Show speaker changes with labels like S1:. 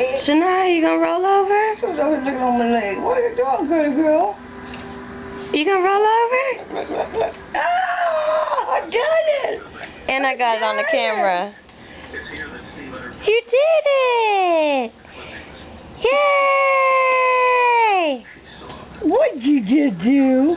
S1: leg. you gonna roll over?
S2: On my leg? What are you doing, good girl?
S1: You gonna roll over?
S2: Look. Ah, I got it.
S1: And I got it on the
S2: camera. it.
S1: camera. You did it! Yay!
S2: What'd you just do?